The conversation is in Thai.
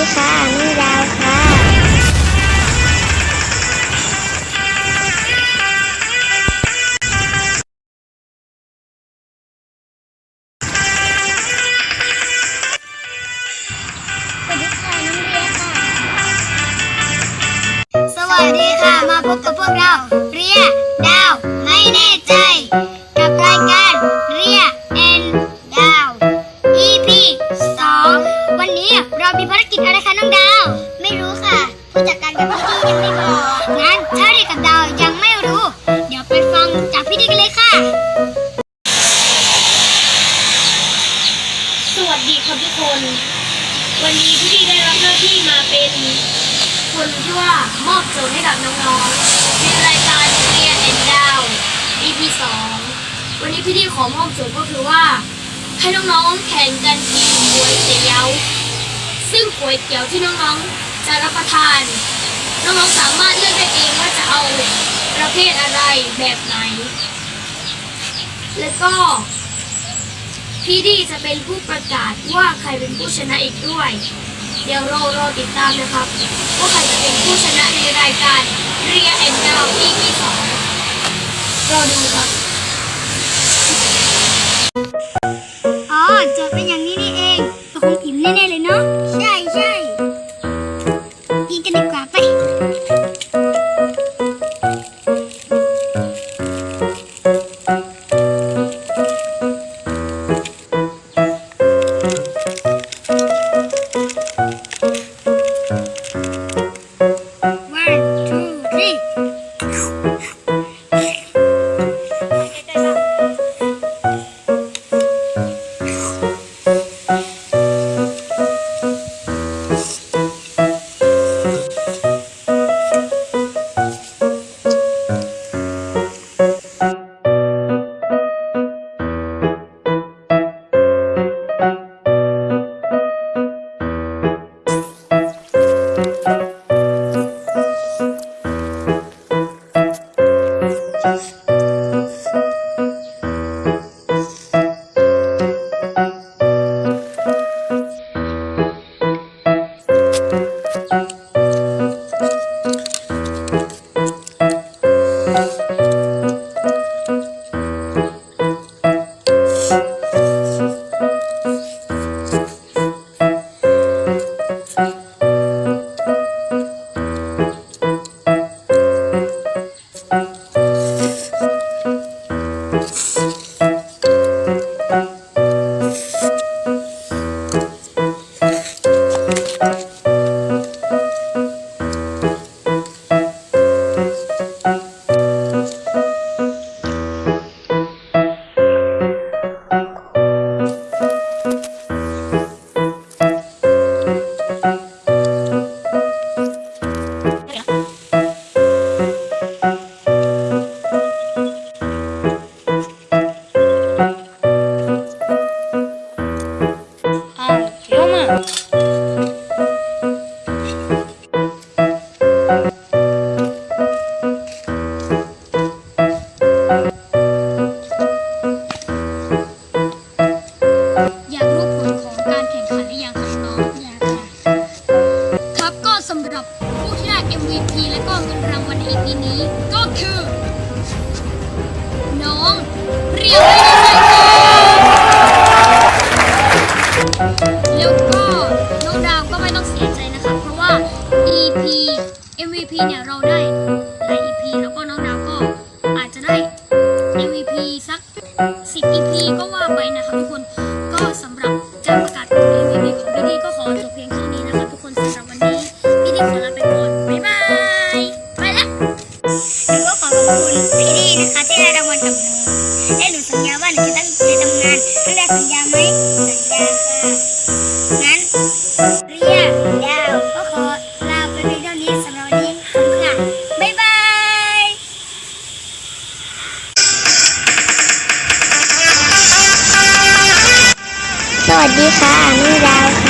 ดีค่ะนุ่งดาวค่ะสวัสดีค่ะน้องเรียค่ะสวัสดีค่ะ มาพบกับพวกเรา เรีย สวัสดีครับทุกคน วันนี้พี่ได้รับหน้าที่มาเป็นคนที่ว่ามอบโจทย์ให้กับน้องๆในรายการเรียนแอนดาว EP 2วันนี้พี่ดีขอมอบโจทย์ก็คือว่า ให้น้องๆแข่งกันกินก๋วยเตี๋ยว ซึ่งก๋วยเตี๋ยวที่น้องๆจะรับประทาน น้องๆสามารถเลือกได้เองว่าจะเอาประเภทอะไรแบบไหน แล้วก็ พี่ดีจะเป็นผู้ประกาศว่าใครเป็นผู้ชนะอีกด้วย เดี๋ยวเรารอติดตามนะครับ ว่าใครจะเป็นผู้ชนะในรายการเรียแอนดาว EP สองรอดูครับ อ้ EP MVP เนี่ยเราได้หลาย EP แล้วก็น้องดาวก็อาจจะได้ MVP สัก 10 EP ก็ว่าไปนะครับทุกคนก็สำหรับการประกาศผล MVP ของพี่ดีก็ขอจบเพียงแค่นี้นะครับทุกคนสำหรับวันนี้พี่ดีขอลาไปก่อนบ๊ายบายไปละหนูก็ขอขอบคุณพี่ดีนะคะที่ให้รางวัลกับหนูและหนูสัญญาว่าหนูจะตั้งใจทำงานน้งดาวสัญญาไหมสัญญาค่ะงั้นเรียก วัสดีค่ะนุ่งดาวค่ะ